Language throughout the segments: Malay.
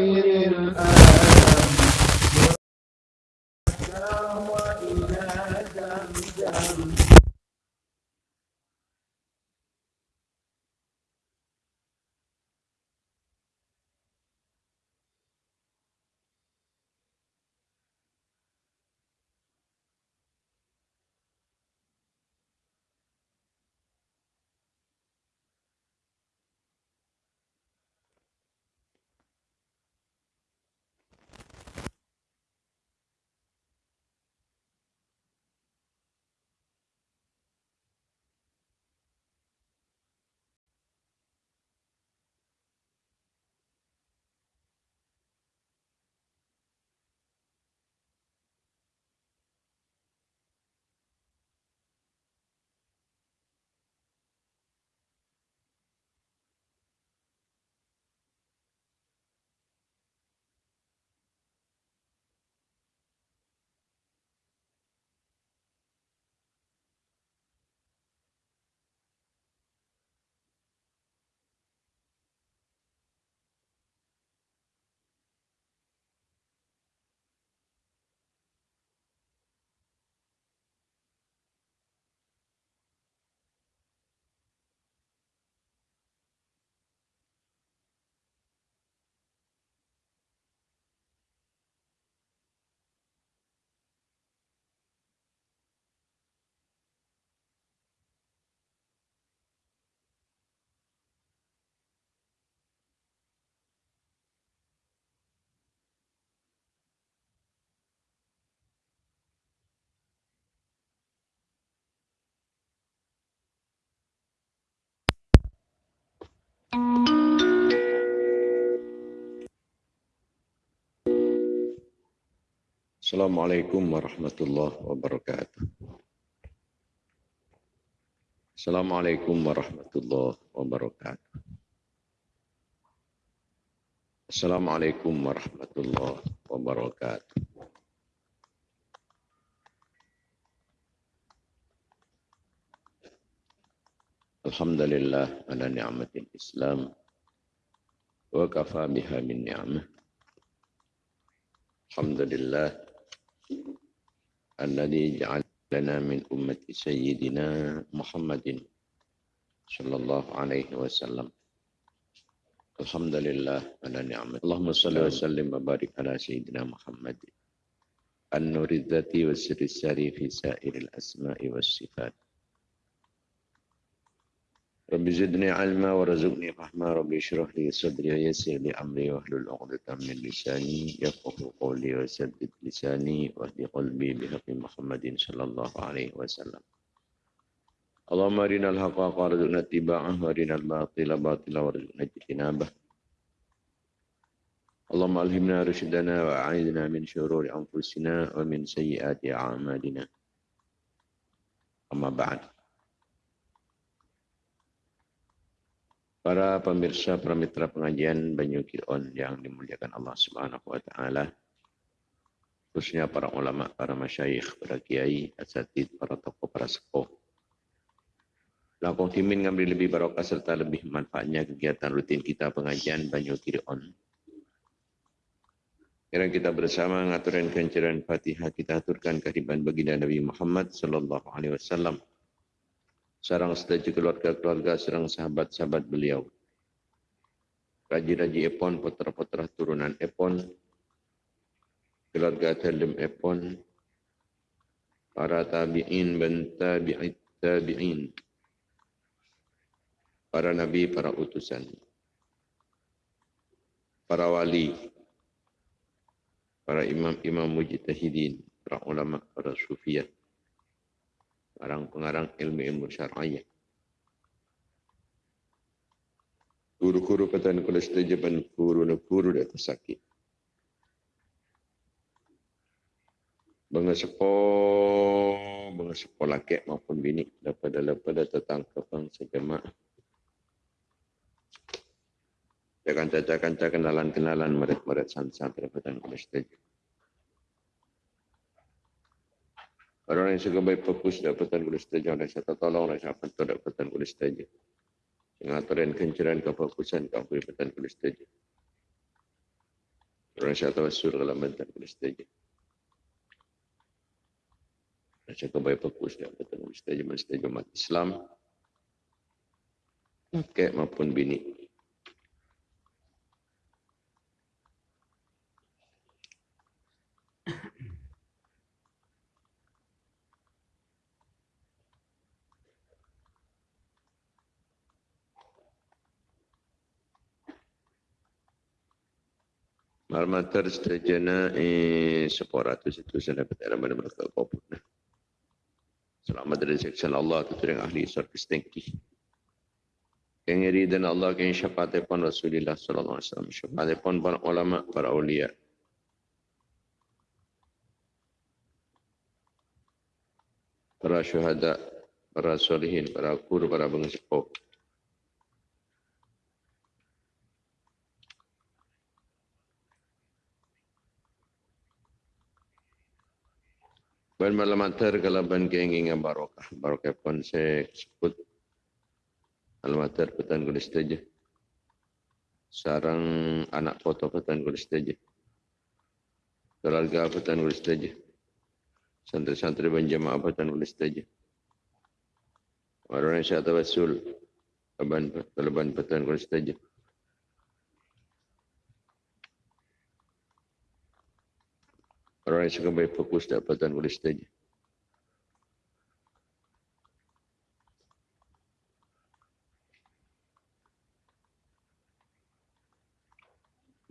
Amen. Assalamualaikum warahmatullahi wabarakatuh. Assalamualaikum warahmatullahi wabarakatuh. Assalamualaikum warahmatullahi wabarakatuh. Alhamdulillah ala ni'matil Islam wa kafa biha min ni'mah. Alhamdulillah الذي جعلنا من أمة سيدنا محمد صلى الله عليه وسلم. الحمد لله على نعمة اللهم صل وسلم وبارك على سيدنا محمد. النور الذاتي والسر الساري في سائر الأسماء والصفات. رب زدني علما ورزقني فهما رب اشرح لي صدري ويسر لي أمري واحلل عقدة من لساني يفقه قولي وسدد لساني واهد قلبي بحق محمد صلى الله عليه وسلم. اللهم أرنا الحق وارزقنا اتباعه وأرنا الباطل باطلا وارزقنا اجتنابه. اللهم ألهمنا رشدنا واعذنا من شرور أنفسنا ومن سيئات أعمالنا. أما بعد. Para pemirsa, para mitra pengajian Banyu Kiron yang dimuliakan Allah Subhanahu wa taala. Khususnya para ulama, para masyayikh, para kiai, asatid, para tokoh, para sepuh. Lakon timin ngambil lebih barokah serta lebih manfaatnya kegiatan rutin kita pengajian Banyu Kiron. Kira kita bersama ngaturin kenceran Fatihah kita aturkan kehadiran baginda Nabi Muhammad sallallahu alaihi wasallam sarang sedaja keluarga-keluarga, sarang sahabat-sahabat beliau. Raji-raji Epon, putra-putra turunan Epon, keluarga Talim Epon, para tabi'in dan tabi'it tabi'in, para nabi, para utusan, para wali, para imam-imam mujtahidin, para ulama, para sufiyah, pengarang-pengarang ilmu-ilmu syar'iyah. Guru-guru petani kulis tejaban guru-guru di atas sakit. Bangga sepo, bangga sepo maupun bini daripada daripada tetang kepang sejemaah. Jangan caca-caca kenalan-kenalan murid-murid san-san daripada kulis tejaban. Orang yang suka baik fokus dapatan kulit setuju, orang yang tolong, orang yang bantu dapatan kulit setuju. Yang aturan kenceran ke fokusan ke dapatan kulit setuju. Rasa tawassul kalau bentar boleh setuju. Rasa kebaik fokus dia betul boleh setuju setuju umat Islam. Kakek maupun bini. Malmater setajana eh separatus itu saya dapat dalam mana mereka koput. Selamat dari seksian Allah tu yang ahli servis tengki. Yang dan Allah yang syafaat pun Rasulullah sallallahu alaihi wasallam syafaat pun para ulama para ulia. Para syuhada, para solihin, para guru, para bangsa Ban malam antar kalau ban kenging yang barokah. Barokah pun saya sebut. Malam petan kulis saja. Sarang anak foto petan kulis saja. Keluarga petan kulis saja. Santri-santri ban jamaah petan kulis saja. Orang yang saya tawasul. Ban, ban petan kulis saja. Orang yang suka baik fokus dapatan boleh saja.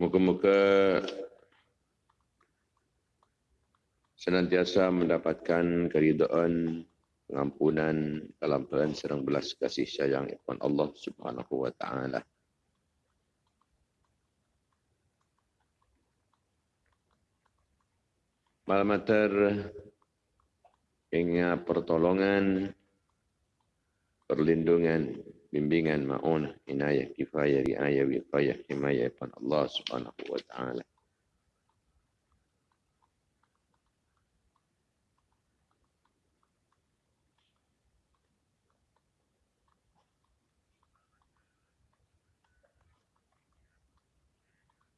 Muka-muka senantiasa mendapatkan keridaan, pengampunan, kelamparan serang belas kasih sayang Allah Subhanahu wa taala. Malamater hingga pertolongan, perlindungan, bimbingan, ma'unah, inayah, kifayah, riayah, wifayah, himayah, Allah subhanahu wa ta'ala.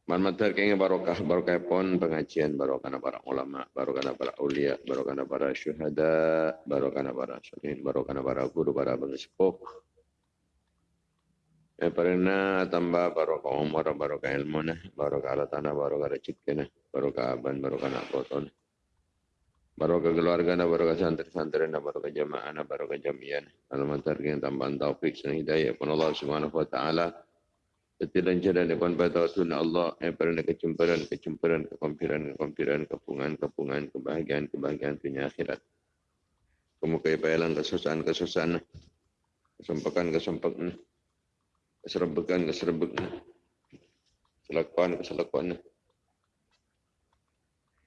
Manmatar kaya barokah barokah pon pengajian barokah para ulama barokah para ulia barokah para syuhada barokah para salihin barokah para guru para pengesepok Ya pernah tambah barokah umur barokah ilmu nah barokah ala tanah barokah rezeki nah barokah aban barokah nak koton barokah keluarga nah barokah santri-santri nah barokah jamaah nah barokah jamiah alamat tarikh tambahan taufik dan hidayah pun Allah Subhanahu wa taala Setiap jalan depan pada sunnah Allah yang pernah kecemperan, kecemperan, kekompiran, kekompiran, kepungan, kepungan, kebahagiaan, kebahagiaan dunia akhirat. Kemukai bayalan kesusahan, kesusahan, kesempakan, kesempakan, keserbekan, keserbekan, keselakuan, keselakuan.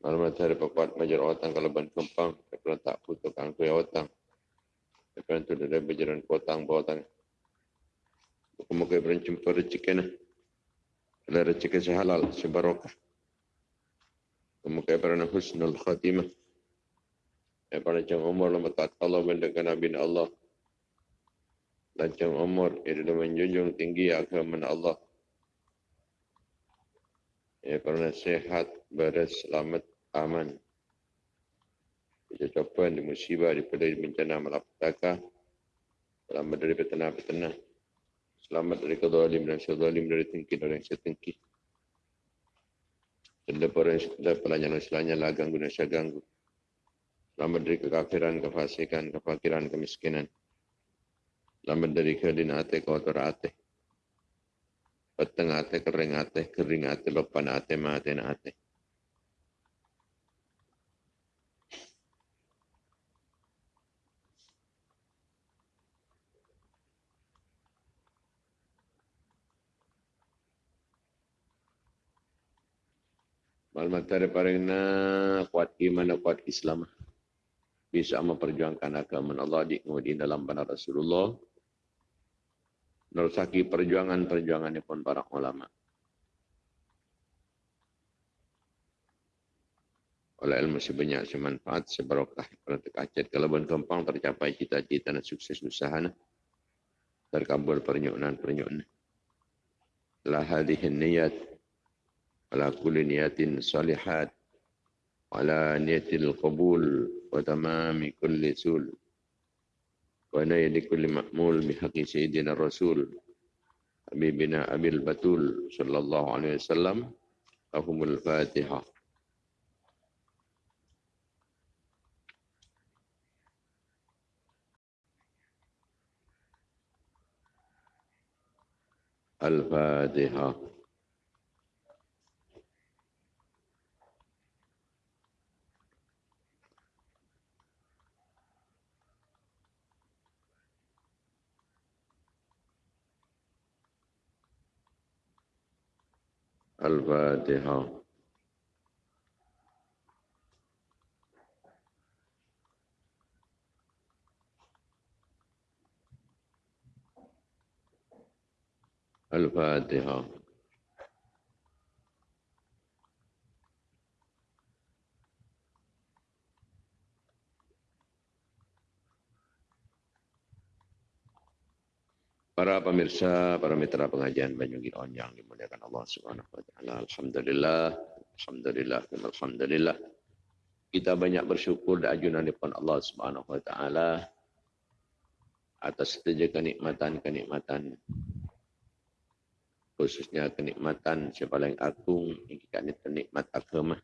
Malam hari papat majar otang kalau ban kempang, kalau tak putus kangku ya otang. Kalau tu dari berjalan kotang, bawatang. Semoga berjumpa rezeki ni. Ada rezeki sehalal, sebarokah. Semoga berana husnul khatimah. Jam umur lama tak Allah mendekat Nabi Allah. Dan jam umur itu menjunjung tinggi agama Allah. Ya kerana sehat, beres, selamat, aman. Kecapan di musibah, di pedai bencana malapetaka. Selamat dari petenah-petenah. Selamat dari kezalim dan sezalim dari tinggi dan yang setengki. Dan daripada pelajaran selanya lah ganggu dan saya ganggu. Selamat dari kekafiran, kefasikan, kefakiran, kemiskinan. Selamat dari kedin ate, kotor ate. Peteng ate, kering ate, kering ate, lopan ate, mate, ate. Maklumat daripada na kuat iman kuat Islam. Bisa memperjuangkan agama Allah di kemudian dalam benar Rasulullah. Nerusaki perjuangan-perjuangan pun para ulama. Oleh ilmu sebanyak semanfaat, sebarokah, kerana terkacet, kelebihan kempang tercapai cita-cita dan sukses usaha. Terkabul pernyunan-pernyunan. La hadihin niyat على كل نية صالحات وعلى نية القبول وتمام كل سول ونيل كل مأمول بحق سيدنا الرسول حبيبنا أبي البتول صلى الله عليه وسلم لهم الفاتحة. الفاتحة. الفاتحة. الفاتحة. Para pemirsa, para mitra pengajian Banyugi On yang dimuliakan Allah Subhanahu wa taala. Alhamdulillah, alhamdulillah, alhamdulillah. Kita banyak bersyukur dan ajunan Allah Subhanahu wa taala atas setiap kenikmatan-kenikmatan khususnya kenikmatan paling agung yang kita nikmat agama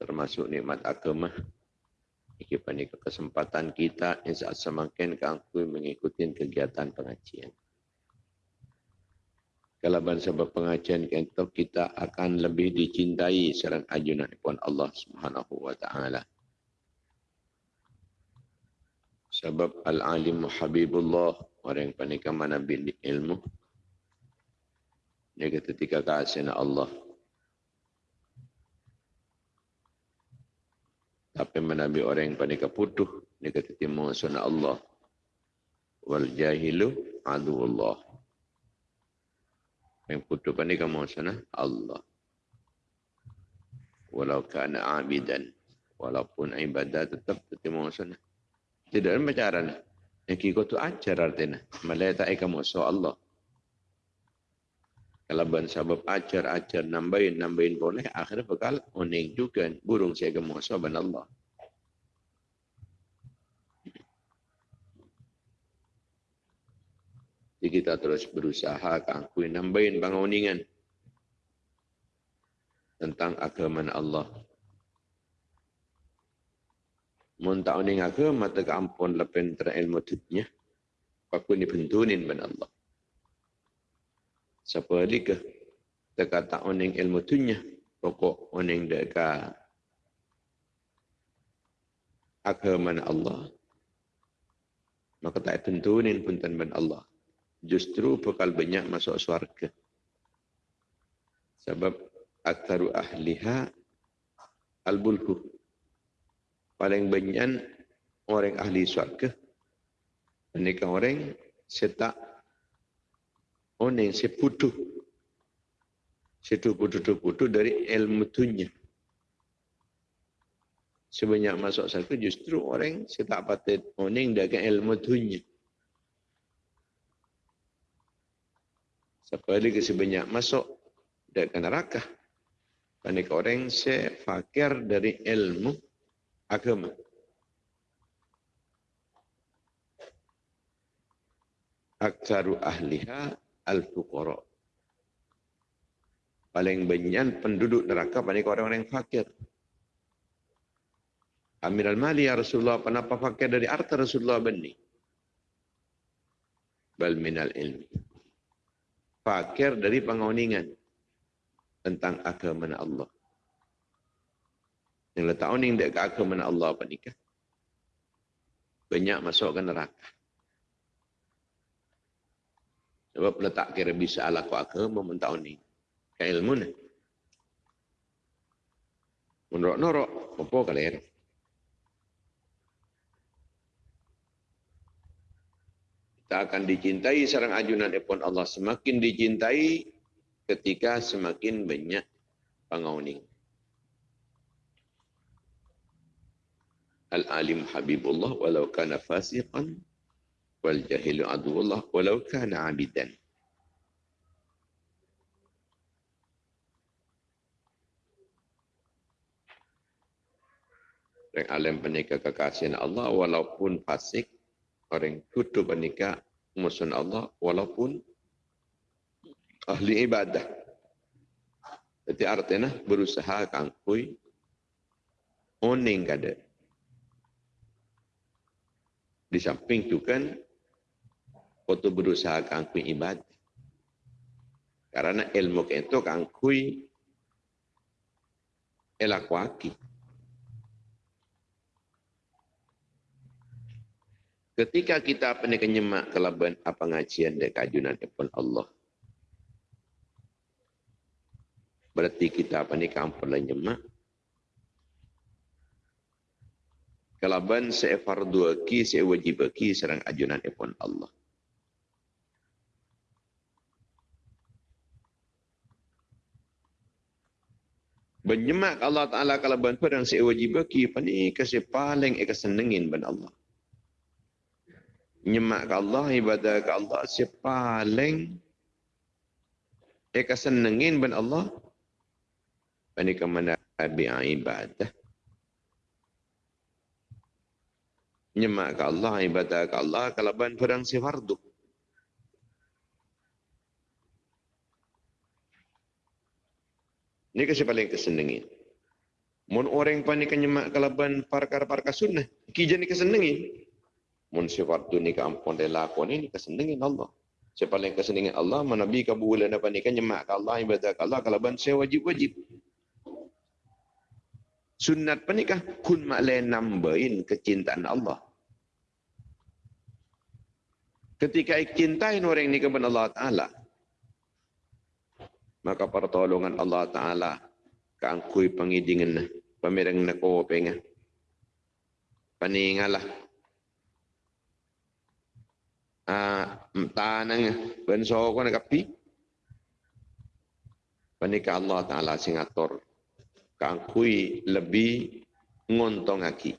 termasuk nikmat agama ini panik kesempatan kita yang saat semakin keangkui mengikuti kegiatan pengajian. Kalau sebab pengajian kita, kita akan lebih dicintai serang ajunan pun Allah Subhanahu wa taala. Sebab al-alim habibullah orang yang panik mana bil ilmu. Dia ketika kasih Allah Tapi menabi orang yang panik putuh, dia kata timur sunnah Allah. Wal jahilu adu Allah. Yang putuh panik kamu sunnah Allah. Walau kana abidan. Walaupun ibadah tetap timur sunnah. Tidak ada macam Yang kiko tu ajar artinya. Malaya tak kamu Allah. Kalau ban sabab ajar ajar nambahin nambahin boleh akhirnya bakal oning juga burung saya gemuk saban Allah. Jadi kita terus berusaha kangkui nambahin banguningan tentang agama Allah. Mun tak oning agama tak ampun lepen terilmu tutnya. Paku ni pentunin ban Allah siapa ke? Dekat tak oning ilmu tunya. Pokok oning dekat agama Allah. Maka tak tentunin pun tanban Allah. Justru bakal banyak masuk surga sebab aktaru ahliha al-bulhu paling banyak orang ahli surga menikah orang setak Oning si putu. Situ putu-putu dari ilmu tunya. Sebanyak masuk satu justru orang si tak patut oning dengan ilmu tunya. Siapa lagi sebanyak masuk dengan neraka. Panik orang si fakir dari ilmu agama. Aksaru ahliha al-fuqara. Paling banyak penduduk neraka banyak orang-orang yang fakir. Amir al-Mali ya Rasulullah, kenapa fakir dari harta Rasulullah bani? Bal minal ilmi. Fakir dari pengoningan tentang agama Allah. Yang letak oning dekat agama Allah apa nikah? Banyak masuk ke neraka. Sebab letak kira bisa ala ku agama mentau ni. Ke ilmu ni. Menurut-norok, apa kalian? Kita akan dicintai sarang ajunan epon Allah. Semakin dicintai ketika semakin banyak pengauning. Al-alim Habibullah walau kana fasiqan wal jahilu aduwullah walau kana abidan. Orang alim penikah kekasihan Allah walaupun fasik. Orang kudu penikah musuh Allah walaupun ahli ibadah. Jadi artinya berusaha kangkui oning kada. Di samping tu kan foto berusaha kangkui ibadah. Karena ilmu itu kangkui elakwaki. Ketika kita pernah kenyemak kelaban apa ngajian dan kajunan pun Allah. Berarti kita pernah kampung dan nyemak. Kelaban saya fardu ki, saya wajib serang ajunan pun Allah. Benyemak Allah Ta'ala kalau bantu dan saya wajib ki, pani kasih paling ekasenengin ben Allah nyemak ke Allah, ibadah ke Allah, si paling dia senengin ben Allah. Ini ke mana ibadah. Nyemak ke Allah, ibadah ke Allah, kalau ben perang si fardu. Ini kasih paling kesenengin. Mun orang panik nyemak kalaban parkar-parkar sunnah, kijan ni kesenengin mun sifat tu ni kampung dia lakon ni kesenengin Allah. Siapa yang kesenengin Allah, menabi ke bulan apa ni kan nyemak ke Allah, ibadah ke Allah, kalau ban saya wajib-wajib. Sunat apa ni kah? Kun maklai nambahin kecintaan Allah. Ketika cintain orang ni kepada Allah Ta'ala, maka pertolongan Allah Ta'ala keangkui pengidingan pemirang nak kau pengen. Paningalah ah tanang ben so ko nagapi panika Allah taala sing atur kangkui lebih ngontong aki.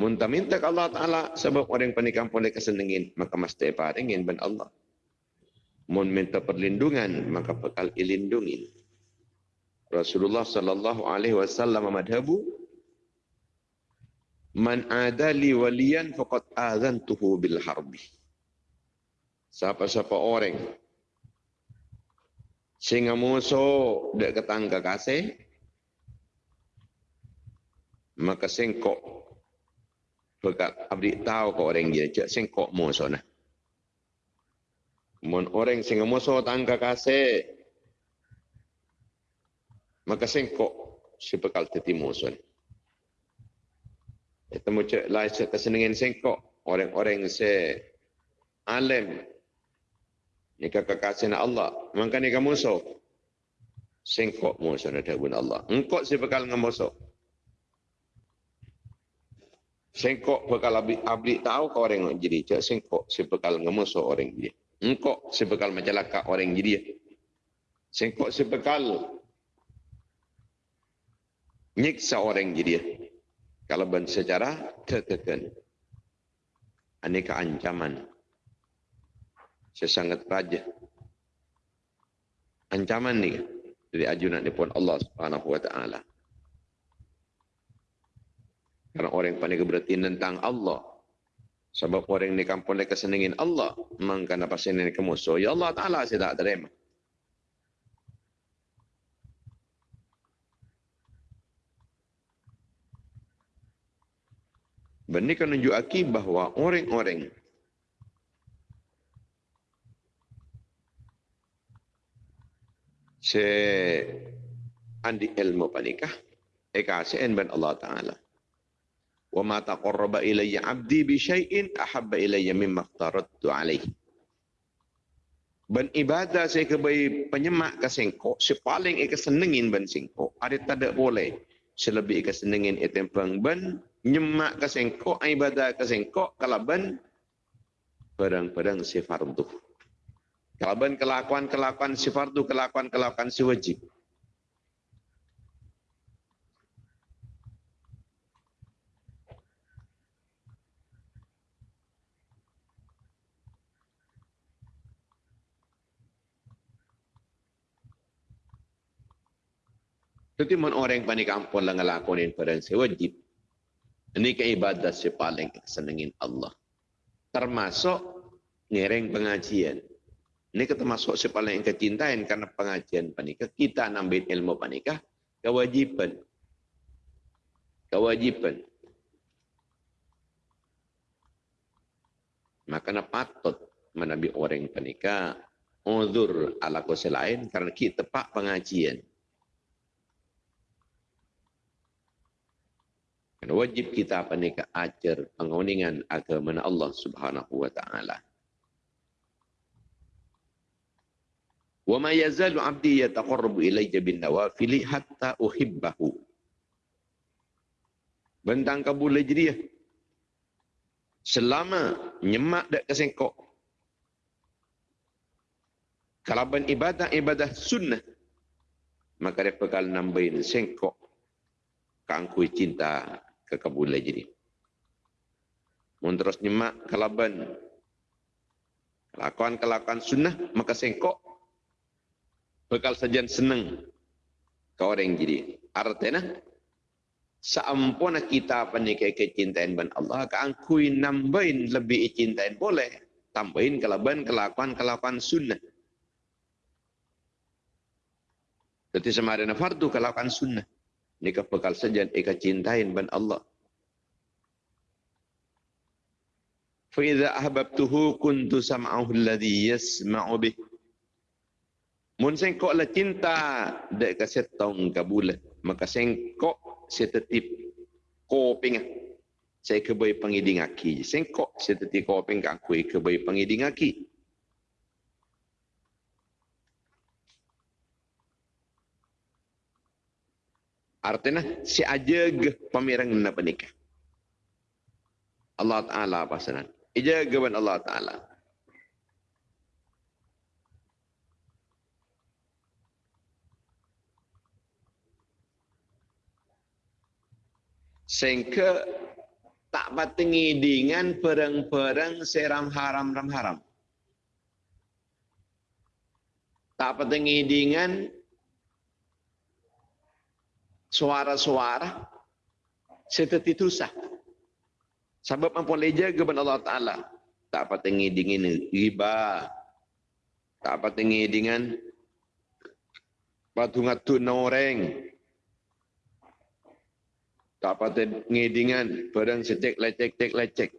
Munta minta ke Allah taala sebab orang panikam boleh kesenengin maka mesti paringin ben Allah mun minta perlindungan maka bakal ilindungin Rasulullah sallallahu alaihi wasallam madhabu Man adali waliyan faqad azantuhu bil harbi. Siapa-siapa orang sehingga musuh dek ketangga kasih maka sengkok bekat abdi tahu ke orang dia cak sengkok musuh nah. Mun orang sehingga musuh tangga kasih maka sengkok si bekal teti musuh. Itu macam lah kesenangan sengkok. Orang-orang se alim. Kasih Allah. Maka ni kamu musuh. Sengkok musuh ada pun Allah. Engkau si bekal musuh. Sengkok bekal abdi, abdi tahu ke orang jadi. Cak sengkok si bekal musuh orang jadi. Engkau si bekal macam lakak orang jadi. Sengkok si bekal nyiksa orang jadi kalau ben secara tertekan. Aneka ancaman. Sesangat raja. Ancaman ni dari ajunan ni pun Allah Subhanahu wa taala. Karena orang yang paling berarti tentang Allah. Sebab orang ni kampung mereka senengin Allah. Maka apa senengin kemusuh. Ya Allah Ta'ala saya tak terima. Benda kan menunjuk aki bahawa orang-orang se andi ilmu panikah eka sen ban Allah taala wa ma taqarraba ilayya 'abdi bi syai'in ahabba ilayya mimma aftaradtu alayhi ban ibadah saya kebai penyemak ke sengko sepaling eka senengin ban sengko ada tak boleh selebih eka senengin etempang ban nyemak ke sengkok, ibadah ke sengkok, kalaban pedang-pedang si fardu. Kalaban kelakuan-kelakuan si fardu, kelakuan-kelakuan si wajib. Tapi orang yang panik ampun lah ngelakonin pada si wajib. Ini keibadah si paling senengin Allah. Termasuk ngereng pengajian. Ini termasuk si paling kecintaan karena pengajian panikah. Kita nambil ilmu panikah. Kewajiban. Kewajiban. Maka patut menabi orang panikah. Uzur ala kuasa lain karena kita pak pengajian. Dan wajib kita apa ni ajar penguningan agama Allah Subhanahu wa taala. Wa ma yazalu 'abdi yataqarrabu ilayya bin nawafil hatta uhibbahu. Bentang kabul dia. Selama nyemak dak kesengkok. Kalau ben ibadah ibadah sunnah maka dia bakal nambahin sengkok kangkui cinta kekabulan jadi. Mun terus nyemak kalaban kelakuan-kelakuan sunnah maka sengkok bekal sajian seneng ke orang jadi. Artinya saampuna kita penikai kecintaan ban Allah keangkui nambahin lebih cintain boleh tambahin kelaban kelakuan-kelakuan sunnah. Jadi semarina fardu kelakuan sunnah. Nika bekal saja ika cintain ban Allah. Fa idza ahbabtuhu kuntu sam'ahu alladhi yasma'u bih. Mun sengkok la cinta dek ka setong kabula, maka sengkok setetip koping. Saya kebai pangiding aki. Sengkok setetip koping ka aku kebai pangiding aki. Artinya si aja ge pamirang na penikah. Allah Ta'ala pasanan. Ija geban Allah Ta'ala. Sehingga tak patengi dengan perang-perang seram haram-ram haram. Tak patengi dengan suara-suara seperti itu sah. Sebab mampu leja kepada Allah Ta'ala. Tak apa tinggi dengan riba. Tak apa tinggi dengan batu noreng. Tak apa tinggi dengan barang secek lecek cek lecek.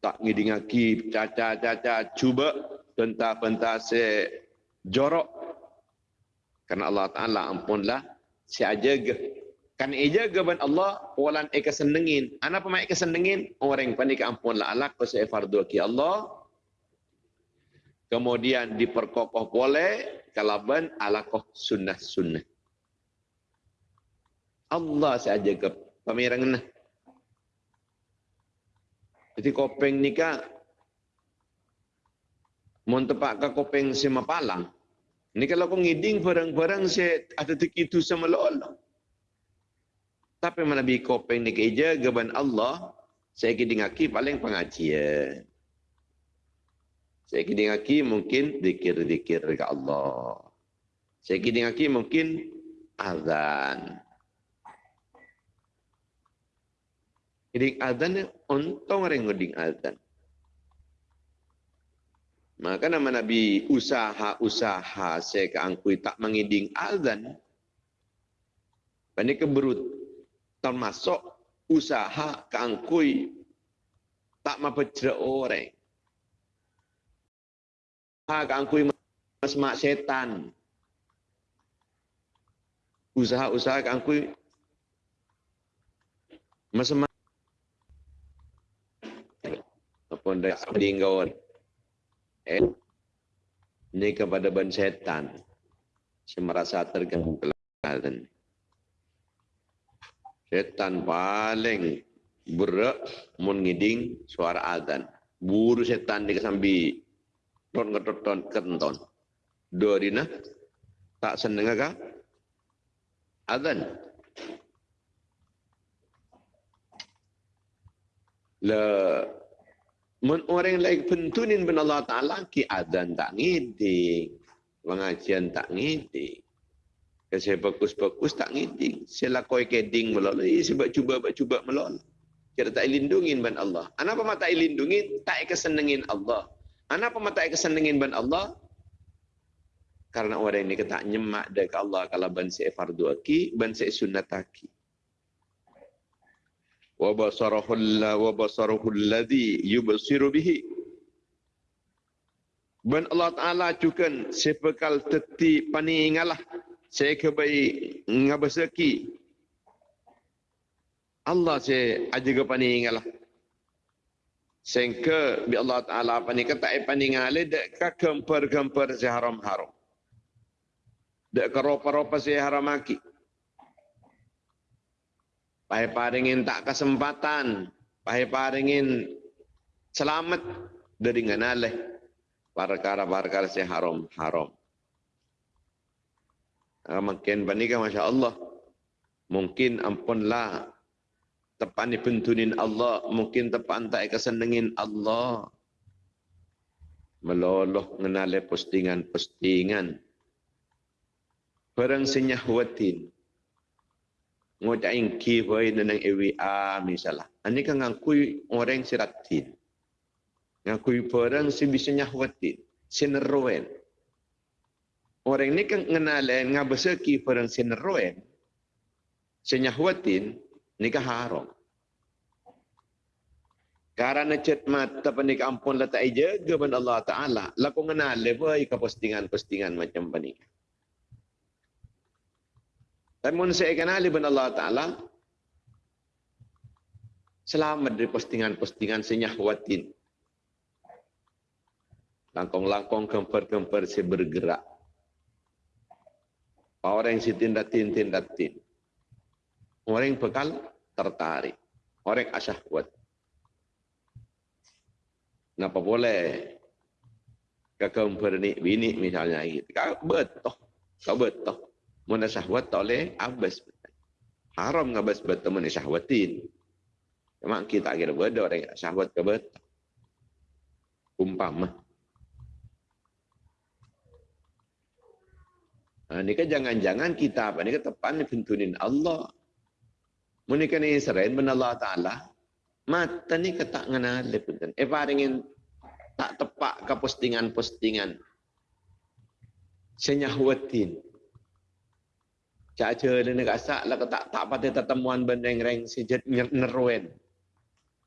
Tak ngidi ngaki caca caca cuba pentah se jorok karena Allah Ta'ala ampunlah si ajaga. Kan ijaga ban Allah, walan eka senengin. Ana pa mai senengin? Orang panik ampunlah Allah ko sa fardu ki Allah. Kemudian diperkokoh boleh kalaban ala koh sunnah sunnah. Allah saja pamirang nah. Jadi kopeng nikah Mun tepak ke kopeng si mapalang, ini kalau kau ngiding barang-barang saya ada itu sama Allah. Tapi mana bi kopeng ni keja gaban Allah, saya kiding aki paling pengajian. Saya kiding aki mungkin dikir-dikir ke Allah. Saya kiding aki mungkin azan. Kiding azan ni untung orang ngiding azan. Maka nama Nabi usaha-usaha saya keangkui tak mengiding azan. Ini keberut termasuk usaha keangkui tak mempecera orang. Usaha keangkui masmak setan. Usaha-usaha keangkui masmak apa ndak dinggawan eh, ini kepada ban setan. Saya merasa terganggu kelahiran setan paling berak mengiding suara azan. Buru setan di kesambi. Ton keton kenton dua dina tak seneng kah? Azan. Le Men orang lain pentunin ben Allah Ta'ala ki adan tak ngiding. Pengajian tak ngiding. Kasi bagus-bagus tak ngiding. Saya lakoi keding melol. Eh, sebab cuba cuba melol. Kira tak lindungin ban Allah. Kenapa mata lindungin? Tak kesenengin Allah. Kenapa mata kesenengin ban Allah? Karena orang ini kata nyemak dari Allah kalau ban si fardu aki, ban si sunnat aki. Wa basarahu wa basarahu alladhi yubsiru bihi. Ban Allah Taala cukan sepekal teti pani ngalah saya kebai ngabasaki. Allah saya aja ke pani ngalah sengke bi Allah taala pani kata ai pani ngale dek ka kemper-kemper se haram-haram. Dek ka ropa-ropa se haram Pai paringin tak kesempatan, pai paringin selamat dari nganale perkara-perkara se haram-haram. Ah, makin panika Masya Allah. Mungkin ampunlah tepan pentunin Allah. Mungkin tepan tak kesenengin Allah. Meloloh mengenali postingan-postingan. Barang senyahwatin. Ngocain kiwai dan EWA misalnya. Ini kan ngakui orang siratin. Ngakui barang si bisa nyahwatin. Sineruen. Orang ni kan ngenalen ngabeseki perang sineroen. Senyahwatin nikah haram. Karena cet mata penik ampun lah tak jaga ban Allah Ta'ala. Laku ngenal lebih ke postingan-postingan macam penik. Namun saya kenali ban Allah Ta'ala. Selamat dari postingan-postingan senyahwatin. Langkong-langkong kemper-kemper saya bergerak. Orang si tindatin tindatin. Orang bekal tertarik. Orang yang asyahwat. Kenapa boleh? Kakak mempernik bini misalnya. Kau betul. Kau betul. Mana syahwat tak boleh abas. Haram ngabas betul mana syahwatin. Memang kita kira beda orang syahwat ke betul. Umpama. Ha, ni kan jangan-jangan kita apa ni kan tepan ni pintunin Allah. Menikah ni Israel ben Allah Ta'ala. Mata ni kata ngana lepun. Eh paringin tak tepak ke postingan-postingan. Senyahwatin. Caca dia nak asak lah tak tak patut tetemuan benda yang reng sejat neruen.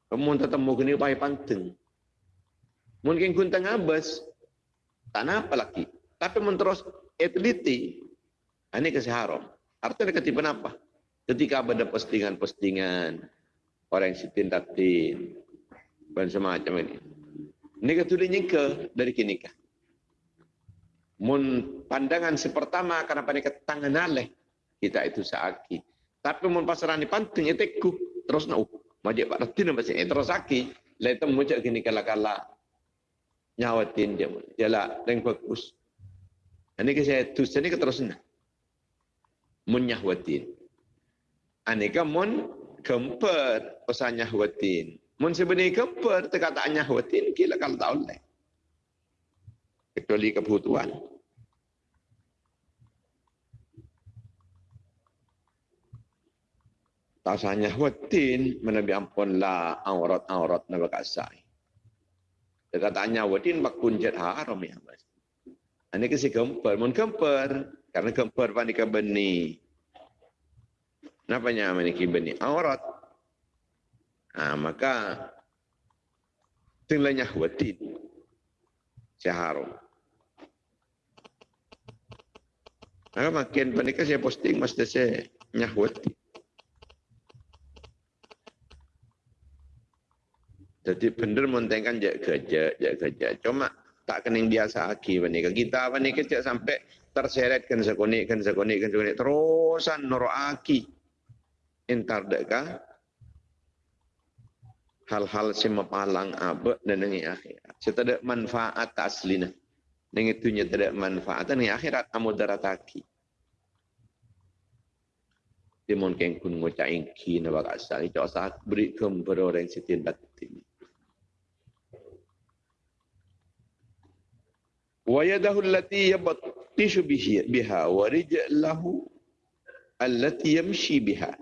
Kemudian tetemu kini upaya panteng. Mungkin kun tengah bas. Tak apa lagi. Tapi mun terus etliti, ini kasih haram. Artinya ketika apa? Ketika ada postingan-postingan, orang yang sitin-tatin, dan semacam ini. Ini ketulinya ke dari kini kah? Mun pandangan sepertama karena pada tangan aleh kita itu saaki. Tapi mun pasaran ini penting itu ku terus nak majik pak reti nama sini terus aki. Lain tu muncul kini kala kala nyawatin dia. Jala yang bagus. Ini ke saya tu sini ke terus nak munyahwatin. Ini kan mun kemper pesan nyahwatin. Mun sebenarnya kemper terkata nyahwatin kila kalau tak boleh. Kecuali kebutuhan. Tak sanya watin menabi ampun lah aurat-aurat na bakasai. Dekatanya watin bak kunjet haram ya mas. Ini kasi kemper, mun kemper, karena kemper panika beni. Kenapa nya memiliki beni? Aurat. Nah, maka tinggalnya watin. Seharum. Maka makin panika saya posting, mesti saya nyahwati. Jadi benar mentengkan jak kerja, jak kerja. Cuma tak kening biasa aki bani kita bani kecil sampai terseret kan sekonik kan sekonik kan sekonik terusan noro aki. Entar deka hal-hal si mepalang abe dan nengi akhirat. Setada manfaat aslina nengi tunya tidak manfaat. Nengi akhirat amudarat aki. Timon keng kun ngocain ki na bakasal itu asal beri kepada orang sitin batin. Wa yadahu allati yabat yaftishu biha wa rijlahu allati yamshi biha.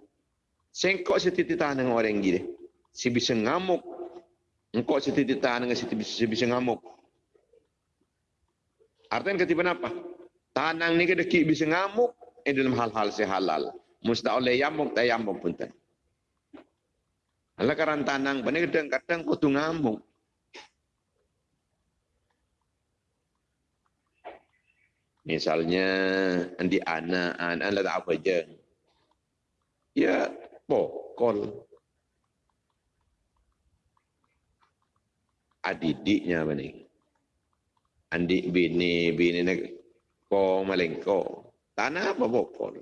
Sengkok setitik tahan dengan orang gini. Si bisa ngamuk. Engkau setitik tahan dengan si bisa, si bisa ngamuk. Artinya ketiban apa? Tanang ni kedeki bisa ngamuk. Ini dalam hal-hal sehalal. Mustah oleh yamuk, tak yamuk pun tak. Alah karan tanang, bani kadang-kadang kau tu ngamuk. Misalnya nanti anak, anak lah tak apa je. Ya, pokol. Adidiknya apa ni? Adik bini, bini nak ko malengko. Tanah apa pokol?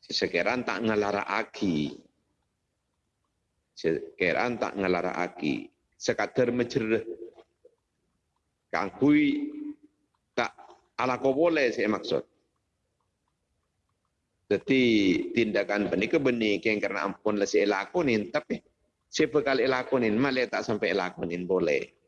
Sekarang tak ngalara aki. Sekarang tak ngalara aki. Sekadar mencerah. Kangkui ala boleh saya maksud. Jadi tindakan ini ke benih yang karena ampun lah saya lakonin tapi siapa kali lakonin malah tak sampai lakonin boleh.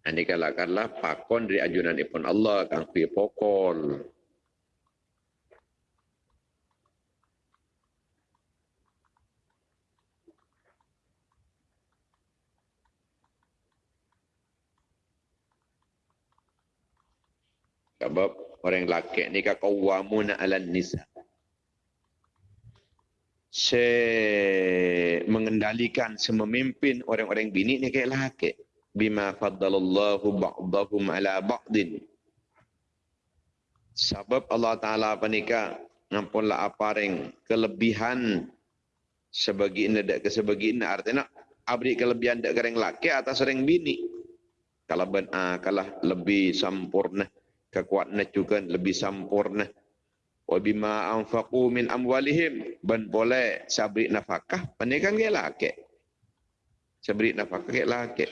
Ini kalakanlah pakon dari ajunan ipun Allah kang pi pokol. Sebab orang laki ni kakawamuna ala nisa. Se mengendalikan, sememimpin orang-orang bini ni kayak laki bima faddalallahu ba'dahum ala ba'din. Sebab Allah taala panika ngampunlah apareng kelebihan sebagian dak ke sebagian artinya abri kelebihan dak kereng laki atas orang bini. Kalau ben ah, kalah lebih sempurna kekuatan juga lebih sempurna wa bima anfaqu min amwalihim ban boleh sabri nafkah panikan ke laki? Sabri nafkah ke laki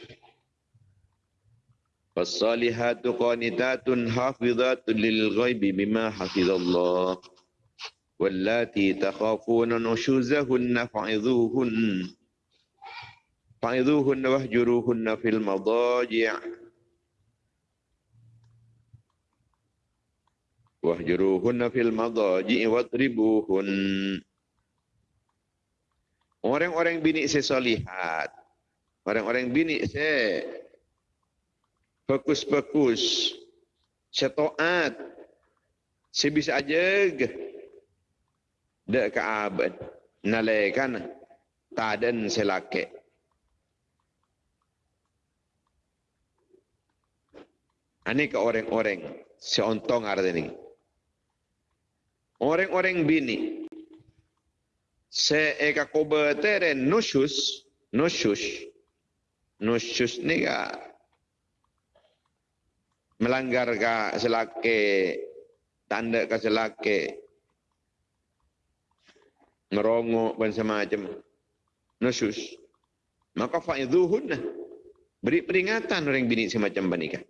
فالصالحات قانتات حافظات للغيب بما حفظ الله واللاتي تخافون نشوزهن فعظوهن فعظوهن واهجروهن في المضاجع واهجروهن في المضاجع واضربوهن Orang-orang bini sesolihat. Orang-orang bini se fokus-fokus. Setoat sebisa aja dek ke abad nalekan taden selake. Ini ke orang-orang? Seontong arti ini. Orang-orang bini. Se eka kobetere nusus nusus nusus ni ka melanggar ka selake tanda ka selake. Ngerongo dan semacam. Nusus maka fa'idhuhun beri peringatan orang bini semacam banika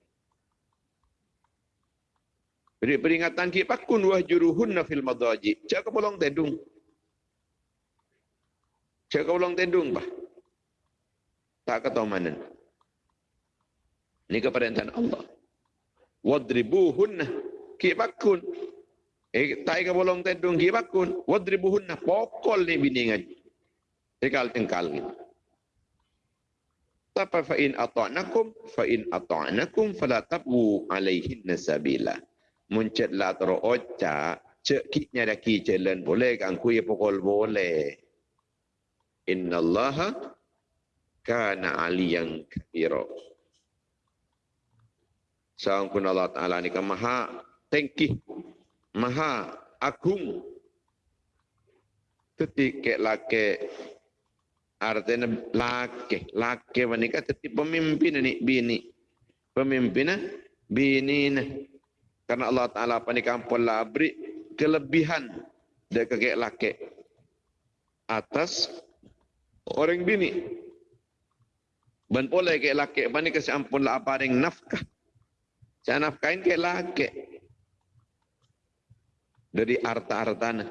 beri peringatan ki pakun wah juruhun fil madaji. Cak bolong tendung? Cak bolong tendung bah? Tak ketahuan ini keperintah Allah wadribuhunna. Kibakun eh tai ka bolong tedung kibakun wadribuhunna pokol ni biningan tekal tengkal ni. Tapi fa in ata'nakum fa in ata'nakum fala tabu alaihin nasabila muncet la tro ocha cek kitnya dah ki jalan boleh kan ku ya pokol boleh. Innallaha kana aliyan kabira Sangkun Allah Ta'ala ni kan maha tengki, maha agung. Teti ke lake, artinya lake, lake menikah teti pemimpin ni bini. Pemimpin bini ni. Karena Allah Ta'ala panikan pola beri kelebihan dari kakek laki atas orang bini. Dan pola kakek laki pani kasi ampun lah apa nafkah. Saya nafkahin kakek laki. Dari harta-hartana.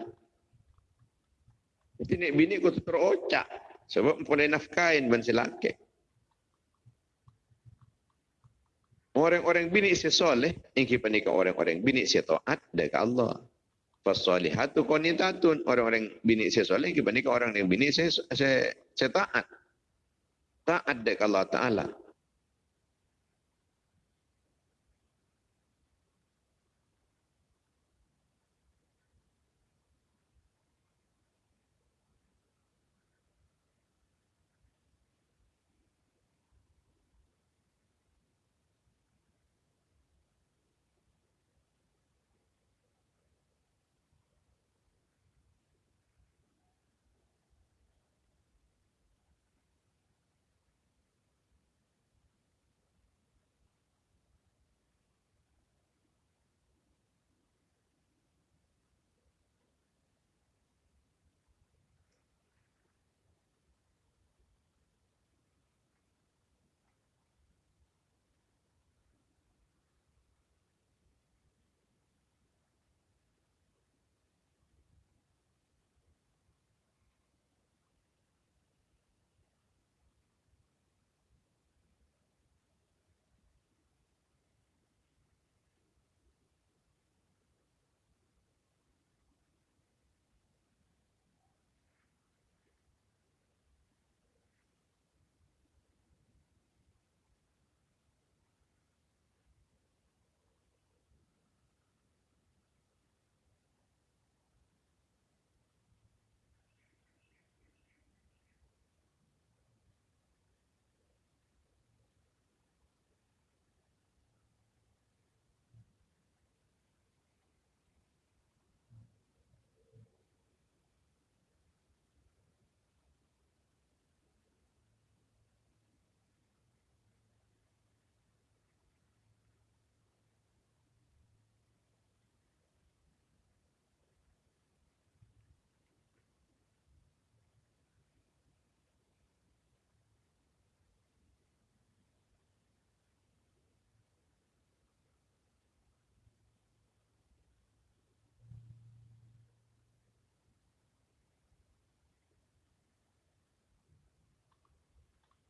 Jadi ni bini ku terocak. Sebab pola nafkahin ban si laki. Orang-orang bini sesoleh, yang kita nikah orang-orang bini setaat dekat Allah. Fasalihatu qanitatun. Orang-orang bini sesoleh, kita nikah orang yang bini setaat. Taat dekat Allah Ta'ala.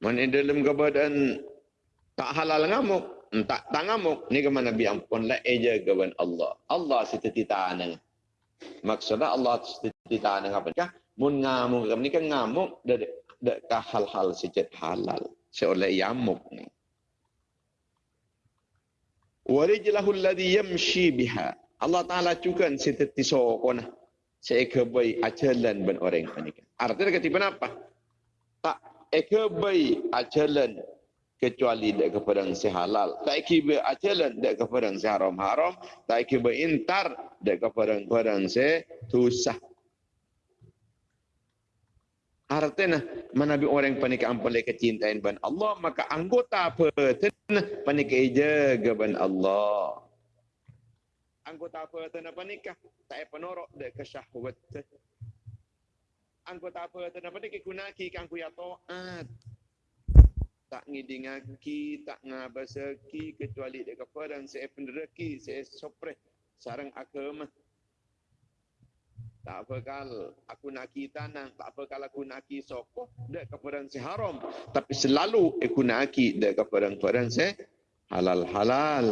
Mana dalam keadaan tak halal ngamuk, tak tak ngamuk, ni ke mana Nabi ampun la eja kewan Allah. Allah setita nang. Maksudnya Allah setita nang apa? Kah mun ngamuk ni kan ngamuk dak dak hal-hal sejat halal. Seoleh yamuk ni. Warijlahu alladhi yamshi biha. Allah Ta'ala juga setiti sokona. Sekebai ajalan ben orang ini. Artinya ketipan apa? Eka bai ajalan kecuali dek kepada si halal. Tak eka ajalan dek kepada si haram haram. Tak eka intar dek kepada kepada si tusah. Artinya, mana bi orang panik ampalai kecintaan ban Allah, maka anggota apa tenah panik jaga ban Allah. Anggota apa tenah panikah? Tak penorok dek kesyahwat anggota apa tu dapat ke guna ki kan ku ya taat tak ngidingaki tak ngabasaki kecuali dekat perang se pendereki se sopre sarang agama. Tak apa aku nak kita nang tak apa kal aku ki soko dek keperang se haram. Tapi selalu aku nak ki dek keperang perang se halal halal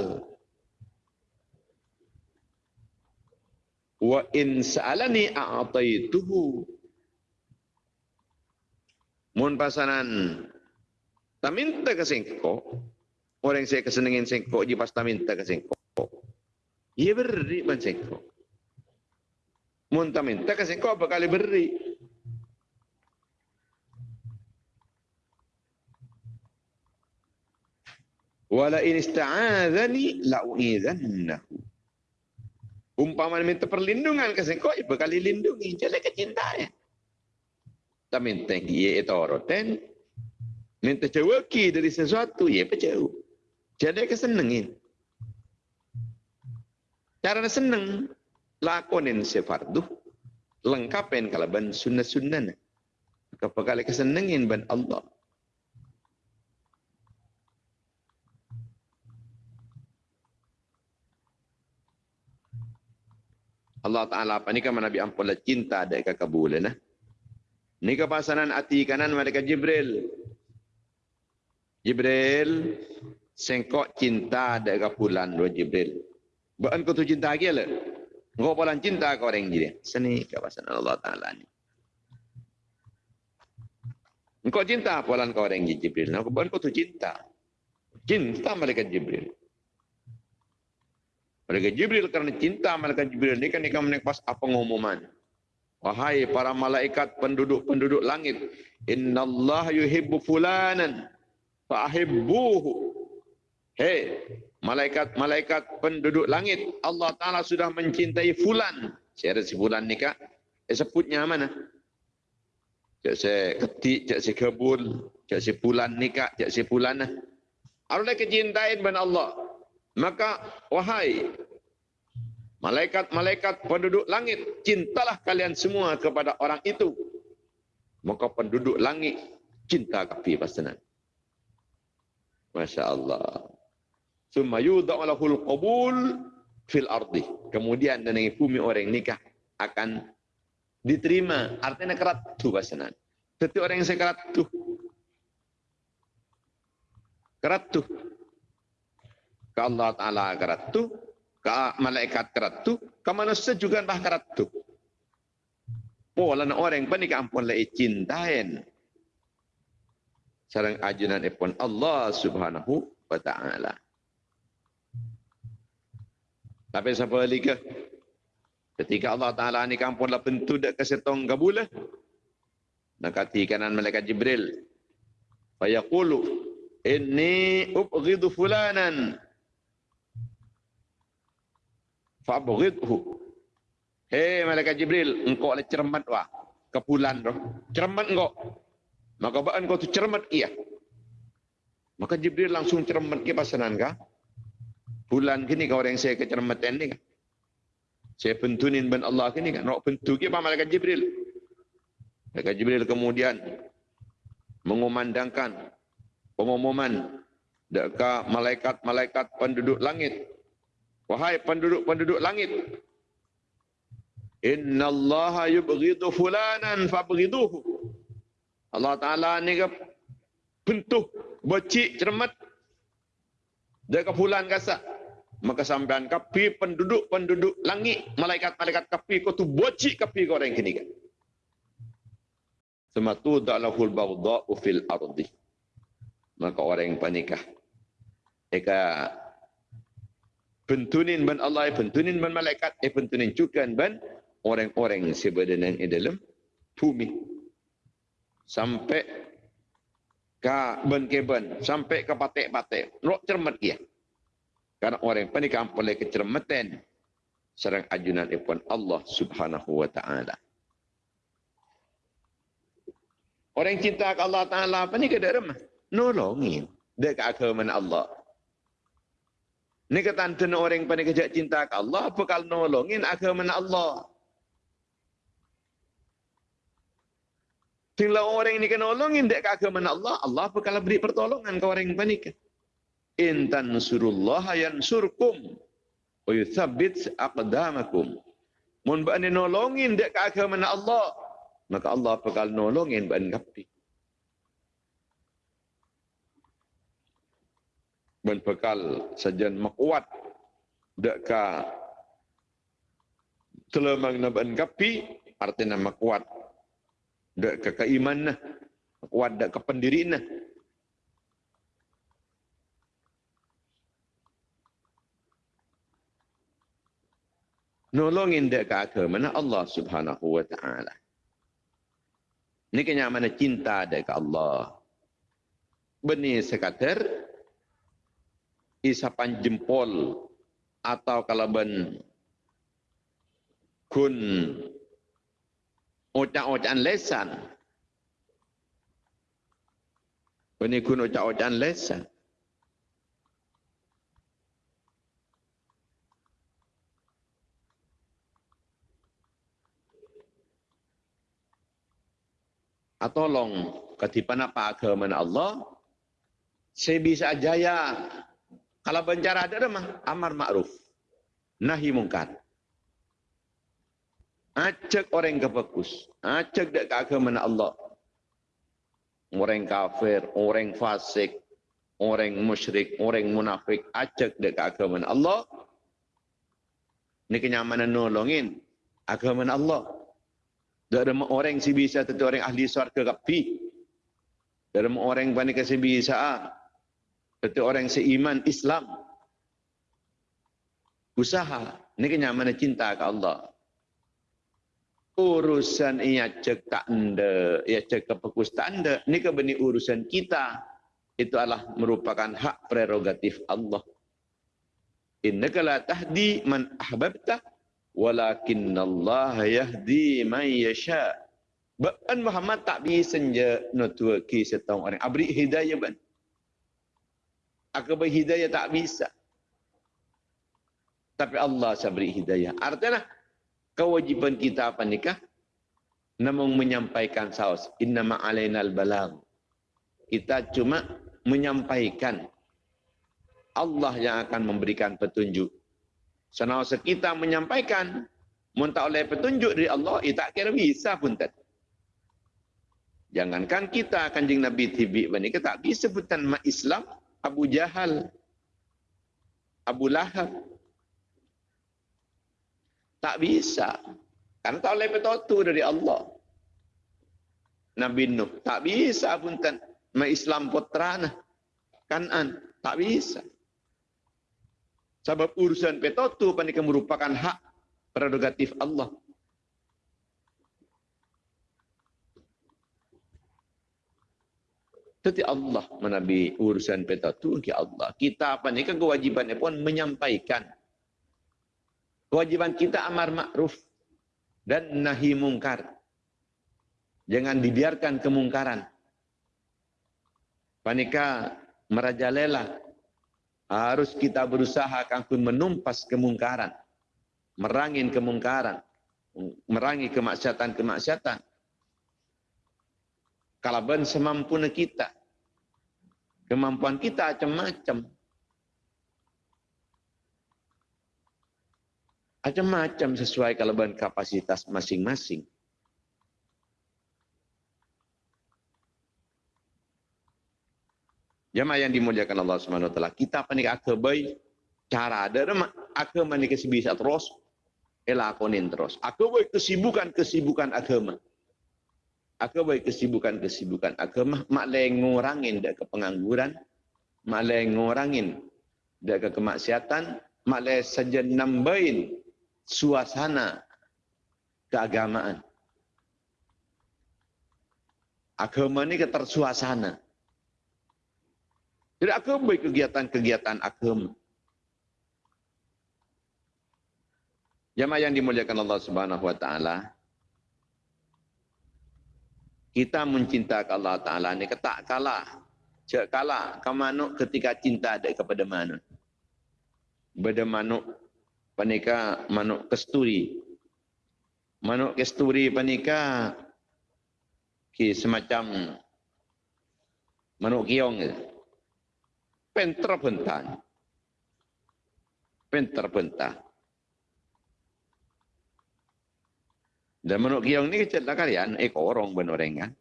wa in sa'alani a'taituhu Mun pasanan tak minta ke sengko, orang saya kesenengin sengko, dia pas tak minta ke sengko. Ia beri ban sengko. Mun tak minta ke sengko, apa kali beri? Wala in ista'adhani la'u'idhannahu. Umpama minta perlindungan ke sengko, apa kali lindungi? Tak minta dia itu oroten minta ceweki dari sesuatu ia pecah jadi kesenengin Cara seneng lakonin sefardu lengkapin kalau ban sunnah-sunnah. Kapag kesenengin ban Allah. Allah Ta'ala apa ni kan Nabi ampun cinta ada ke kabulan. Eh? Ni ke pasanan hati kanan mereka Jibril. Jibril sengkok cinta ada ke bulan dua Jibril. Bukan kau tu cinta lagi lah. Kau bulan cinta ke orang jadi. Seni ke pasanan Allah Ta'ala ni. Engkau cinta bulan ke orang Jibril. Bukan kau tu cinta. Cinta mereka Jibril. Malaikat Jibril kerana cinta Malaikat Jibril ni kan dia kan pas apa pengumuman. Wahai para malaikat penduduk-penduduk langit, Inna Allah yuhibbu fulanan fa'ahibbuhu. Hei, malaikat-malaikat penduduk langit, Allah Ta'ala sudah mencintai fulan. Saya si fulan ni kak, eh, sebutnya mana? Cak saya ketik, cak saya kebul, cak saya fulan ni kak, cak saya fulan. Allah kecintain ben Allah. Maka wahai malaikat-malaikat penduduk langit, cintalah kalian semua kepada orang itu. Maka penduduk langit cinta kapi pasanan. Masya Allah. Summa yudha'alahul qabul fil ardi. Kemudian dan bumi orang nikah akan diterima. Artinya kerat tu pasanan. Tetapi orang yang sekerat tu. Kerat tu ke Allah Ta'ala keratu, ke malaikat keratu, ke manusia juga bah keratu. Pola nak orang pun ampun lai cintain. Sarang ajunan ipun Allah Subhanahu wa Ta'ala. Tapi siapa lagi ke? Ketika Allah Ta'ala ni kampun lah bentuk dak kesetong kabul lah. Nakati kanan malaikat Jibril. Fayaqulu. Inni ubghidu fulanan fabghidhu. Hei malaikat jibril engkau le cermat wah. Ke bulan tu. Cermat engkau. Maka baan kau tu cermat ia maka jibril langsung cermat ke pasanan ka bulan kini kau orang saya kecermatan ni kan saya pentunin ben Allah kini kan nak pentu ke malaikat jibril? Malaikat jibril kemudian mengumandangkan pengumuman dekat malaikat-malaikat penduduk langit Wahai penduduk-penduduk langit. Inna Allah yubghidu fulanan fabghiduhu. Allah Ta'ala ni ke bentuk, becik, cermat. Dia ke fulan kasar. Maka sampean kapi penduduk-penduduk langit. Malaikat-malaikat kapi kau tu becik kapi kau orang kini kan. Sematu da'lahul baghda'u fil ardi. Maka orang yang panikah. Eka pentunin ban Allah, pentunin ban malaikat, eh pentunin juga ban orang-orang sebenarnya di dalam bumi. Sampai ke ban ke ban, sampai ke patek-patek. Rok cermat dia. Karena orang yang panik boleh kecermatan serang ajunan ipun Allah subhanahu wa ta'ala. Orang cinta ke Allah Ta'ala apa ni ke dalam? Nolongin. Dia ke agama Allah. Ni kata antun orang yang paling kejak cinta ke Allah, apa kalau nolongin agama Allah? Tinggal orang ini kena nolongin dek agama Allah, Allah apa kalau beri pertolongan ke orang yang panik? Intan surullah yang surkum, wa yuthabit aqdamakum. Mun bani nolongin dek agama Allah, maka Allah apa kalau nolongin bani kapik. Berbekal sajian makuat deka telemang naban kapi artinya makuat deka keiman nah kuat dek kependirian nah nolongin dek ke mana Allah subhanahu wa ta'ala. Ini kenyamanan cinta dek Allah. Benih sekater isapan jempol atau kalaban kun ocak-ocakan lesan. Ini kun ocak-ocakan lesan. Atolong ketipan apa agama Allah, saya bisa jaya kalau bencara ada mah amar ma'ruf. Nahi mungkar. Acak orang ke fokus. Acak ke agama Allah. Orang kafir, orang fasik, orang musyrik, orang munafik. Acak ke agama Allah. Ini kenyamanan nolongin agama Allah. Tak ada orang si bisa tentu orang ahli suarga kapi. Tak ada orang panik si bisa. Tentu orang seiman Islam. Usaha. Ini kenyamanan cinta ke Allah. Urusan ia cek tak anda. Ia cek kepekus tak anda. Ini kebeni urusan kita. Itu adalah merupakan hak prerogatif Allah. Innaka la tahdi man ahbabta walakin Allah yahdi man yasha. Ban Muhammad tak bisa je nutua ki setong orang. Abri hidayah ban. Aku beri hidayah tak bisa. Tapi Allah saya beri hidayah. Artinya kewajiban kita apa nikah? Namun menyampaikan saus. Inna ma'alaina al-balag. Kita cuma menyampaikan. Allah yang akan memberikan petunjuk. Senasa kita menyampaikan, muntah oleh petunjuk dari Allah, ia tak kira bisa pun tak. Jangankan kita kanjing Nabi Tibi ini, tak bisa pun mak Islam, Abu Jahal, Abu Lahab. Tak bisa. Karena tak oleh petunjuk dari Allah. Nabi Nuh, tak bisa pun. Mak Islam putrana. Kanan, tak bisa. Sebab urusan petotu panika merupakan hak prerogatif Allah. Tetapi Allah menabi urusan petotu ke Allah. Kita panika kewajibannya pun menyampaikan. Kewajiban kita amar makruf dan nahi mungkar. Jangan dibiarkan kemungkaran. Panika merajalela harus kita berusaha kangkung menumpas kemungkaran. Merangin kemungkaran. Merangi kemaksiatan-kemaksiatan. Kalau ben semampu kita. Kemampuan kita macam-macam. Macam-macam sesuai kalau ben kapasitas masing-masing. Jemaah yang dimuliakan Allah Subhanahu wa taala, kita panik akabai cara ada agama ni terus elakonin terus. Akabai kesibukan-kesibukan agama. Akabai kesibukan-kesibukan agama mak ngurangin dak ke pengangguran, mak ngurangin dak ke kemaksiatan, mak saja nambahin suasana keagamaan. Agama ni ketersuasana. Jadi aku baik kegiatan-kegiatan agama. Jamaah yang dimuliakan Allah Subhanahu wa taala. Kita mencintai Allah taala ni ketak kalah. Cek kalah ke manuk ketika cinta ada kepada manuk. Beda manuk panika manuk kesturi. Manuk kesturi panika ki semacam manuk kiong gitu pen terbentang. Pen terbentang. Dan menurut kiong ni cerita kalian, eko orang benoreng kan.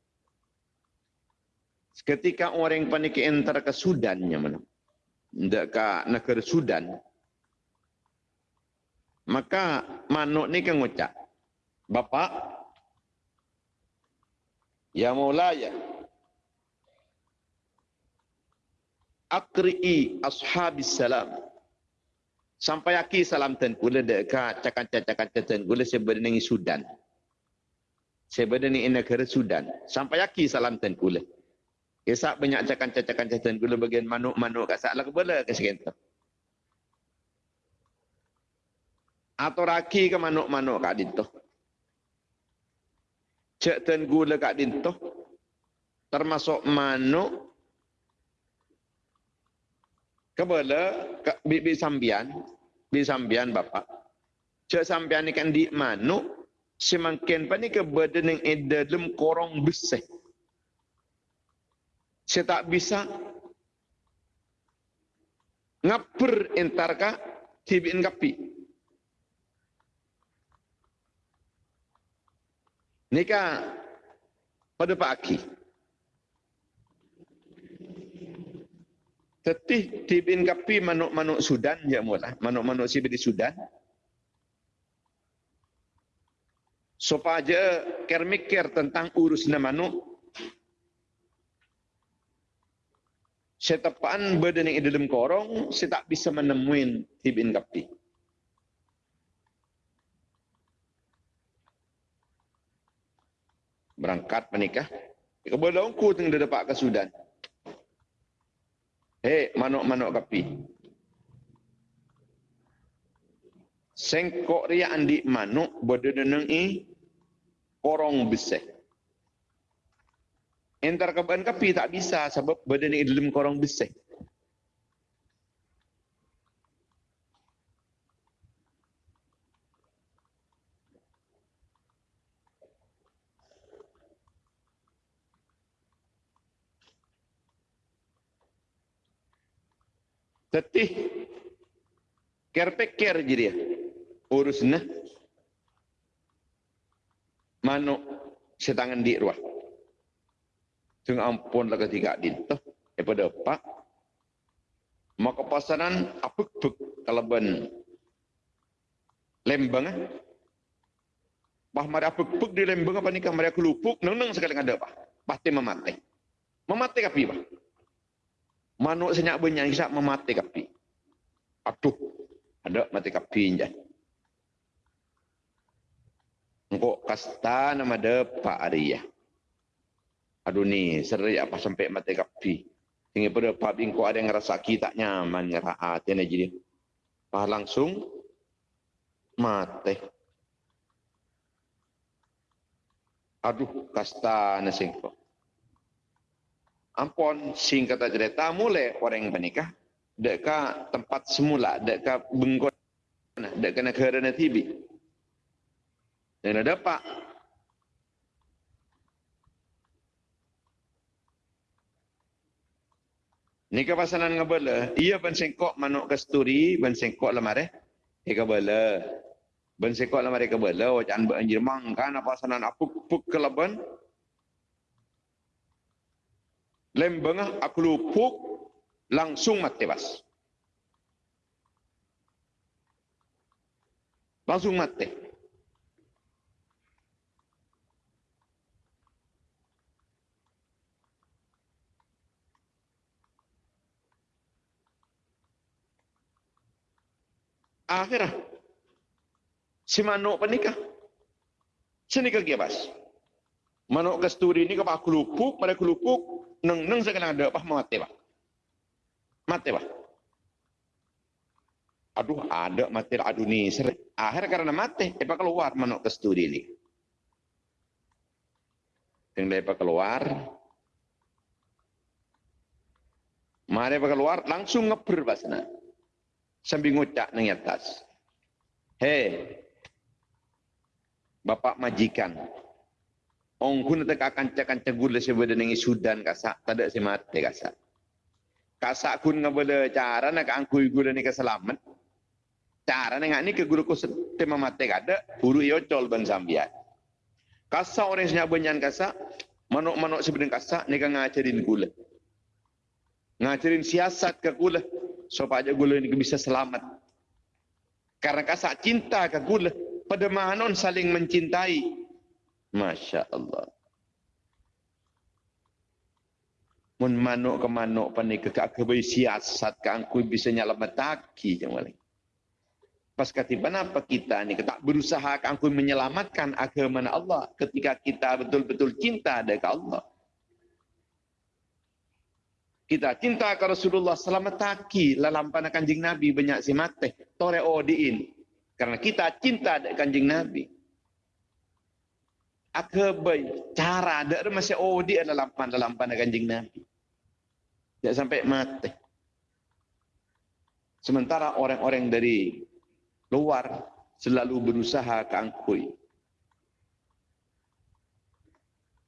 Ketika orang panik enter ke Sudan, mana? Tidak ke negara Sudan. Maka manuk ni kan ngucap. Bapak, ya mulai ya, akri'i ashabis salam. Sampai aki salam ten kula dekat cakan cakan ten kula sebenarnya Sudan. Sebenarnya negara Sudan. Sampai aki salam ten kula. Kesak banyak cakan cakan ten kula bagian manuk-manuk kat saklah kebala ke sekenter. Atau raki ke manuk-manuk kat dintoh. Cek ten gula kat dintoh. Termasuk manuk Kebala bibi sambian, bibi sambian bapa. Cak sambian ni kan di manu semakin pa ni ke badan yang ada dalam korong besar. Saya tak bisa ngaper entar ka tibin kapi. Nika pada pagi. Tetih tibin kapi manuk-manuk Sudan ya mula. Manuk-manuk si di Sudan. Supaya ker mikir tentang urusnya manuk setepaan badan yang di dalam korong, saya tak bisa menemuin tibin kapi. Berangkat menikah. Kebetulan aku tengah dapat ke Sudan. Hei, manuk-manuk kapi. Sengkok ria andi manuk berdeneng i korong besar. Entar ke bahan kapi tak bisa sebab badan ni dalam korang besar. Tetih kerpek ker je dia. Urusnya. Manuk setangan di ruah. Sing ampun lah ketika dintuh. Daripada pak. Maka pasaran apuk-puk kalaban lembang. Eh? Bah mari apuk-puk di lembang apa nikah mari aku lupuk. Neng-neng sekali ada apa? Pasti memati. Memati kapi apa? Manuk senyak banyak kisah memati kapi. Aduh. Ada mati kapi je. Engkau kasta nama de Pak Ariyah. Aduh ni, serai apa sampai mati kapi. Tinggal pada pub kau ada yang rasa kita nyaman, ngerahat, yang jadi. Pah langsung, mati. Aduh, kasta nasing ko. Ampun, sing kata cerita, mulai orang yang menikah. Dekat tempat semula, dekat bengkot. Dekat negara tibi. Dan ada pak, Ni ke pasanan ngabala. Ia ban sengkok manuk kasturi, ban sengkok lemar eh. Ika bala. Ban sengkok lemar ika bala. Wajan banjir mangkan apa pasanan apuk puk ke leban. Lembengah aku lupuk langsung mati bas. Langsung mati. Akhirah. Si manuk penikah. Sini ke bas. Manuk kasturi ini kepak kelupuk, pada kelupuk, neng neng sekarang ada apa mati pak. Mati pak. Aduh ada mati aduh ni Akhir karena mati, apa keluar manuk kasturi ini. Yang dia keluar, Mari keluar langsung ngeber basna sambil ngucap nang atas. Hei, Bapak majikan, Ong kun tak akan cakan cegur le sebeda nengi Sudan kasak, tak si mati kasak. Kasak kun ngabela cara nak angkui gula ni keselamat. Cara nengak ni ke guru ku tema mati kada, buru yo col ban sambiat. Kasak orang senyap banyan kasak, manuk-manuk sebeden kasak ni kan ngajarin gula. Ngajarin siasat ke gula supaya gula ini bisa selamat. Karena kasak cinta ke gula. Pada mahanon saling mencintai. Masya Allah. Mun manuk ke manuk panik ke kak kebai siasat ke angkui bisa nyelamat taki. Pas kata apa kita ni tak berusaha ke angkui menyelamatkan agama Allah ketika kita betul-betul cinta dengan Allah kita cinta ke Rasulullah selamat taki dalam panah kanjing Nabi banyak si mate tore odiin karena kita cinta dengan kanjing Nabi. Akabai cara ada masih odi dalam panah dalam panah kanjing Nabi. Tidak sampai mati. Sementara orang-orang dari luar selalu berusaha keangkui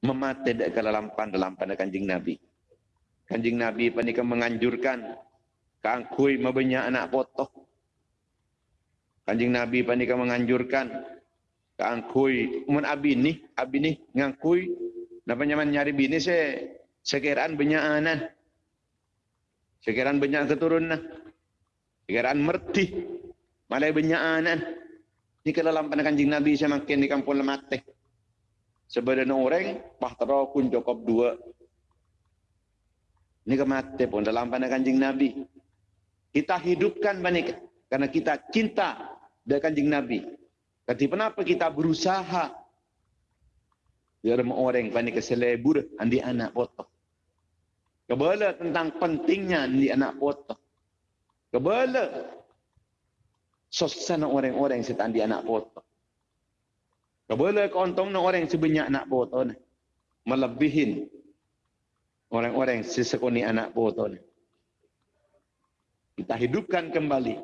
memate panah dalam panah kanjing Nabi Kanjing Nabi panika menganjurkan kangkui mabanyak anak potoh. Kanjing Nabi panika menganjurkan kangkui mun abi ni, abi ni ngangkui napa nyaman nyari bini se sekiraan banyak anan. Sekiraan banyak keturunan. Sekiraan merti. Malai banyak anan. Ini kalau lampan kanjing Nabi saya makin di kampung lemateh. Sebenarnya orang, pahtera pun cukup dua ini kemati pun dalam pandang kanjing Nabi. Kita hidupkan banik karena kita cinta dengan kanjing Nabi. Tapi kenapa kita berusaha biar orang panik keselebur andi anak foto. Kebala tentang pentingnya andi anak foto. Kebala sosana orang-orang yang andi anak foto. Kebala kontong orang sebanyak anak foto melebihin orang-orang sesekuni anak foto ni. Kita hidupkan kembali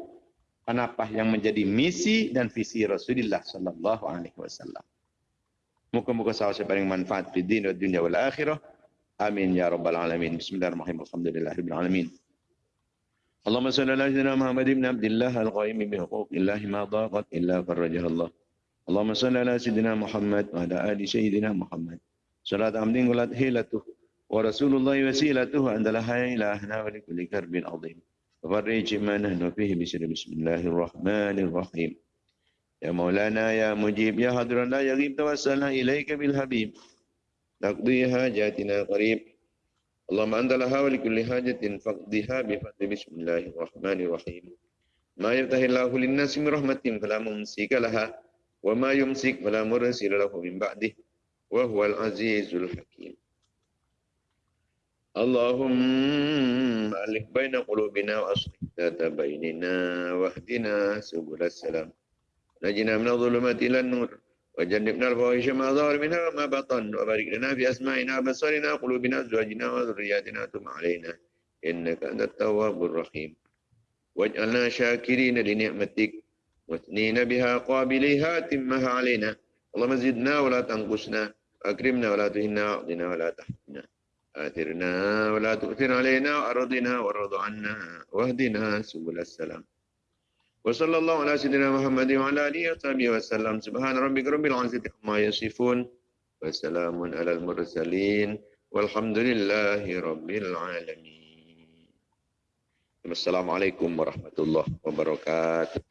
apa yang menjadi misi dan visi Rasulullah sallallahu alaihi wasallam. Muka-muka sahur paling manfaat di dunia, dunia wal akhirah. Amin ya rabbal alamin. Bismillahirrahmanirrahim. Alhamdulillahirabbil alamin. اللهم صل على سيدنا محمد بن عبد الله القائم بحقوق الله ما ضاقت الا فرجها الله اللهم صل على سيدنا محمد وعلى ال سيدنا محمد صلاه عمد قلت هيلته ورسول الله وسيلته عند لها إلهنا ولكل كرب عظيم. وفرج ما نحن فيه بسر. بسم الله الرحمن الرحيم. يا مولانا يا مجيب يا حضر لا يغيب توسلنا إليك بالحبيب. تقضي حاجاتنا قريب. اللهم أنت لها ولكل حاجة فاقضيها بفضل. بسم الله الرحمن الرحيم. ما يفتح الله للناس من رحمة فلا ممسك لها وما يمسك فلا مرسل له من بعده وهو العزيز الحكيم. اللهم ألف بين قلوبنا وأصلح ذات بيننا واهدنا سبل السلام نجنا من الظلمات إلى النور وجنبنا الفواحش ما ظهر منها وما بطن وبارك لنا في أسمائنا وبصرنا قلوبنا أزواجنا وذرياتنا ثم علينا إنك أنت التواب الرحيم واجعلنا شاكرين لنعمتك واثنين بها قابليها تمها علينا اللهم زدنا ولا تنقصنا أكرمنا ولا تهنا وأعطنا ولا تحرمنا آثرنا ولا تؤثر علينا وأرضنا وارض عنا واهدنا سبل السلام وصلى الله على سيدنا محمد وعلى آله وصحبه وسلم سبحان ربك رب العزة عما يصفون وسلام على المرسلين والحمد لله رب العالمين السلام عليكم ورحمة الله وبركاته